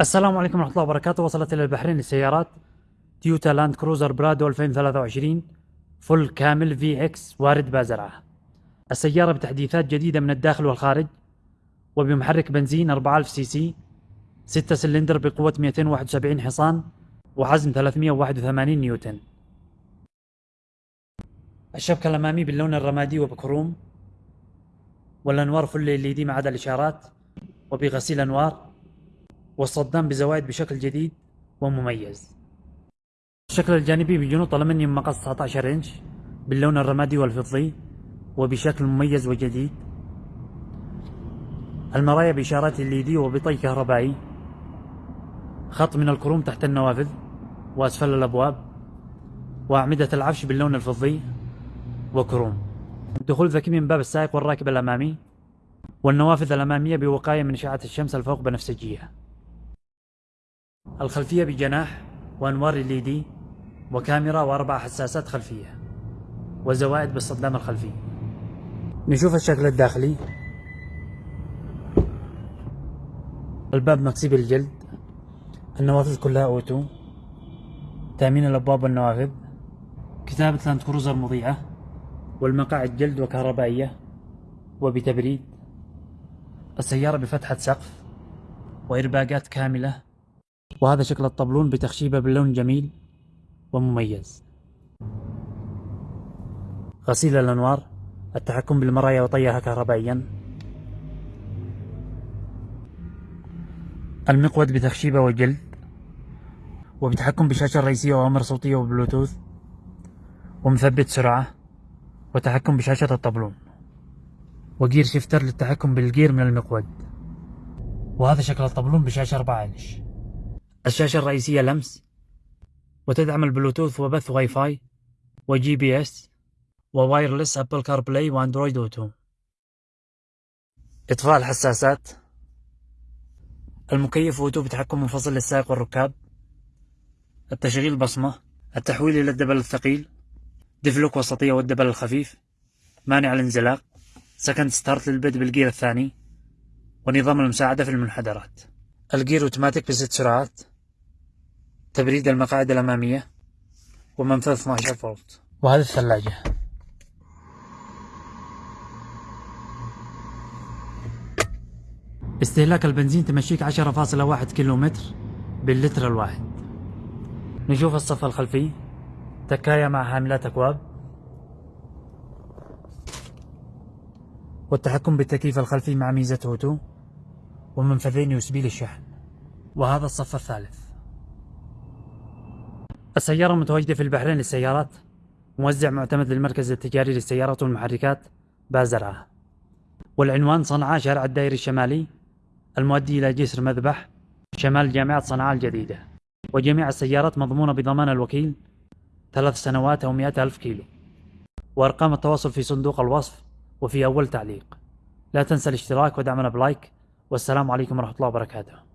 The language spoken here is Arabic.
السلام عليكم ورحمة الله وبركاته. وصلت إلى البحرين للسيارات تويوتا لاند كروزر برادو 2023 فل كامل VX وارد بازرعة. السيارة بتحديثات جديدة من الداخل والخارج وبمحرك بنزين 4000 CC 6 سلندر بقوة 271 حصان وعزم 381 نيوتن. الشبكة الأمامي باللون الرمادي وبكروم والأنوار فل دي ما عدا الإشارات وبغسيل أنوار والصدام بزوايد بشكل جديد ومميز. الشكل الجانبي بجنوط ألمنيوم مقص 19 إنش باللون الرمادي والفضي وبشكل مميز وجديد. المرايا بإشارات LED وبطي كهربائي. خط من الكروم تحت النوافذ وأسفل الأبواب. وأعمدة العفش باللون الفضي وكروم. دخول ذكي من باب السائق والراكب الأمامي. والنوافذ الأمامية بوقاية من إشعة الشمس الفوق بنفسجية الخلفية بجناح وأنوار ال دي وكاميرا وأربع حساسات خلفية وزوائد بالصدام الخلفي نشوف الشكل الداخلي. الباب مكسي بالجلد النوافذ كلها أوتو. تأمين الأبواب والنوافذ. كتابة لاند كروزر مضيئة والمقاعد جلد وكهربائية. وبتبريد. السيارة بفتحة سقف. وإرباقات كاملة. وهذا شكل الطبلون بتخشيبه باللون جميل ومميز. غسيل الأنوار التحكم بالمرايا وطيها كهربائيا. المقود بتخشيبه وجلد وبتحكم بشاشة رئيسية وأمر صوتية وبلوتوث ومثبت سرعة وتحكم بشاشة الطبلون و gear shifter للتحكم بالجير من المقود. وهذا شكل الطبلون بشاشة 4 إنش. الشاشة الرئيسية لمس وتدعم البلوتوث وبث واي فاي و GPS و wireless Apple CarPlay و Android Auto إطفاء الحساسات. المكيف auto بتحكم منفصل للسائق والركاب. التشغيل بصمة. التحويل إلى ال double الثقيل. diff lock وسطية وال double الخفيف. مانع الانزلاق. second start للبدء بال gear الثاني. ونظام المساعدة في المنحدرات. ال gear أوتوماتيك بست سرعات. تبريد المقاعد الأمامية. ومنفذ 12 فولت وهذه الثلاجة. استهلاك البنزين تمشيك 10.1 كيلومتر باللتر الواحد. نشوف الصف الخلفي. تكاية مع حاملات أكواب. والتحكم بالتكييف الخلفي مع ميزة هوتو. ومنفذين يوسبي للشحن. وهذا الصف الثالث. السيارة متواجدة في البحرين للسيارات. موزع معتمد للمركز التجاري للسيارات والمحركات بازرعة. والعنوان صنعاء شارع الدائري الشمالي. المؤدي إلى جسر مذبح شمال جامعة صنعاء الجديدة. وجميع السيارات مضمونة بضمان الوكيل ثلاث سنوات أو مئة ألف كيلو. وأرقام التواصل في صندوق الوصف وفي أول تعليق. لا تنسى الاشتراك ودعمنا بلايك. والسلام عليكم ورحمة الله وبركاته.